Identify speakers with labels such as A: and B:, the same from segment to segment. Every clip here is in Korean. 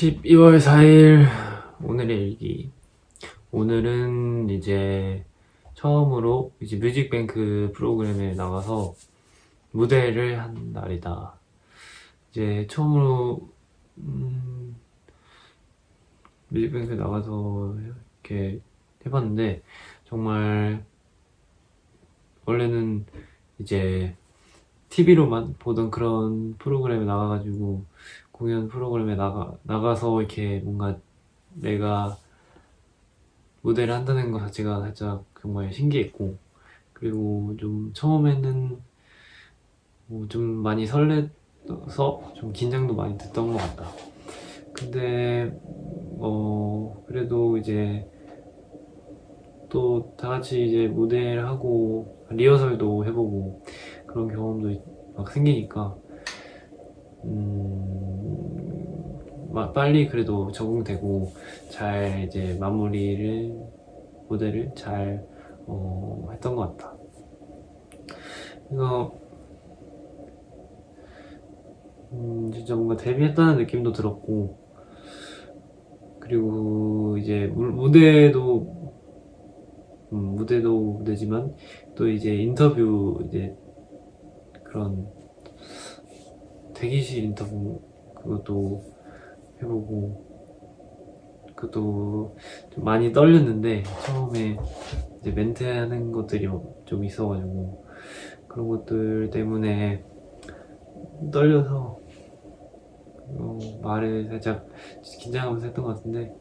A: 12월 4일 오늘의 일기. 오늘은 이제 처음으로 이제 뮤직뱅크 프로그램에 나가서 무대를 한 날이다. 이제 처음으로 음, 뮤직뱅크에 나가서 이렇게 해봤는데 정말 원래는 이제 TV로만 보던 그런 프로그램에 나가가지고 공연 프로그램에 나가, 나가서 이렇게 뭔가 내가 무대를 한다는 것 자체가 살짝 정말 신기했고 그리고 좀 처음에는 뭐 좀 많이 설레서 좀 긴장도 많이 됐던 것 같다. 근데 어 그래도 이제 또 다 같이 이제 무대를 하고 리허설도 해보고 그런 경험도 막 생기니까 음, 빨리 그래도 적응되고 잘 이제 마무리를 무대를 잘 어, 했던 것 같다. 그래서 음, 진짜 뭔가 데뷔했다는 느낌도 들었고 그리고 이제 무대도 음, 무대도 무대지만 또 이제 인터뷰 이제 그런 대기실 인터뷰 그것도 해보고 그것도 좀 많이 떨렸는데 처음에 이제 멘트하는 것들이 좀 있어가지고 그런 것들 때문에 떨려서 어, 말을 살짝 긴장하면서 했던 것 같은데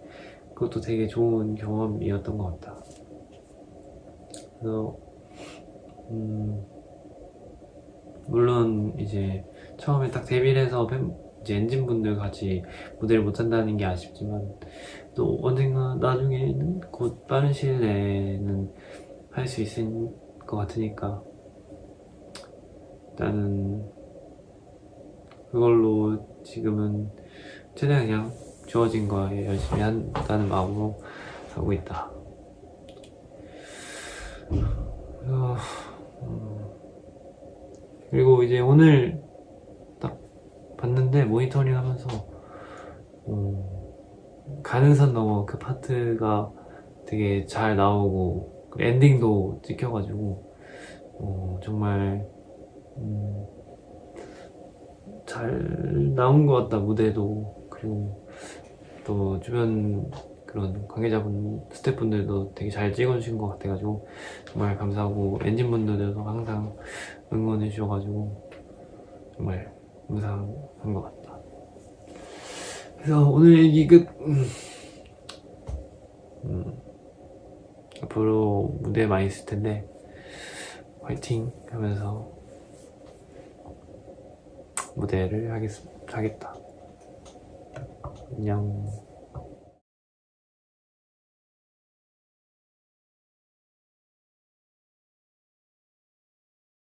A: 그것도 되게 좋은 경험이었던 것 같다. 그래서 음 물론 이제 처음에 딱 데뷔를 해서 팬, 이제 엔진분들 같이 무대를 못한다는 게 아쉽지만 또 언젠가 나중에는 곧 빠른 시일 내에는 할 수 있을 것 같으니까 일단은 그걸로 지금은 최대한 그냥 주어진 거에 열심히 한다는 마음으로 하고 있다. 그래서 음, 그리고 이제 오늘 봤는데 모니터링 하면서 어, 가는 선 넘어 그 파트가 되게 잘 나오고 엔딩도 찍혀가지고 어, 정말 음, 잘 나온 것 같다 무대도. 그리고 또 주변 그런 관계자분 스태프분들도 되게 잘 찍어주신 것 같아가지고 정말 감사하고 엔진분들도 항상 응원해 주셔가지고 정말 감사한 것 같다 그래서 오늘 얘기 끝 음. 음. 앞으로 무대 많이 있을 텐데 화이팅 하면서 무대를 하겠, 하겠다 안녕